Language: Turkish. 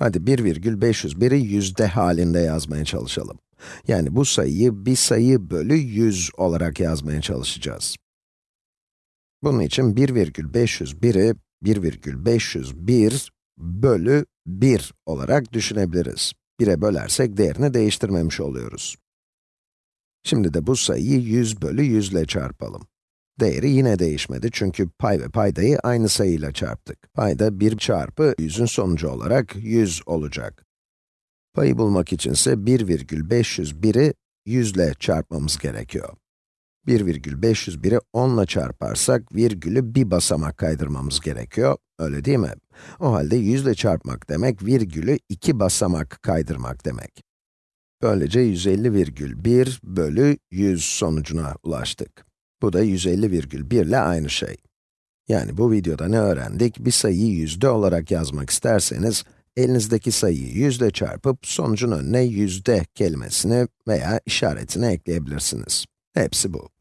Hadi 1,501'i yüzde halinde yazmaya çalışalım. Yani bu sayıyı bir sayı bölü 100 olarak yazmaya çalışacağız. Bunun için 1,501'i 1,501 bölü 1 olarak düşünebiliriz. 1'e bölersek değerini değiştirmemiş oluyoruz. Şimdi de bu sayıyı 100 bölü 100 ile çarpalım. Değeri yine değişmedi çünkü pay ve paydayı aynı sayıyla çarptık. Payda 1 çarpı 100'ün sonucu olarak 100 olacak. Payı bulmak içinse 1,501'i 100 ile çarpmamız gerekiyor. 1,501'i 10 ile çarparsak virgülü bir basamak kaydırmamız gerekiyor, öyle değil mi? O halde 100 ile çarpmak demek, virgülü iki basamak kaydırmak demek. Böylece 150,1 bölü 100 sonucuna ulaştık. Bu da 150,1 ile aynı şey. Yani bu videoda ne öğrendik? Bir sayıyı yüzde olarak yazmak isterseniz, elinizdeki sayıyı yüzde çarpıp sonucun önüne yüzde kelimesini veya işaretini ekleyebilirsiniz. Hepsi bu.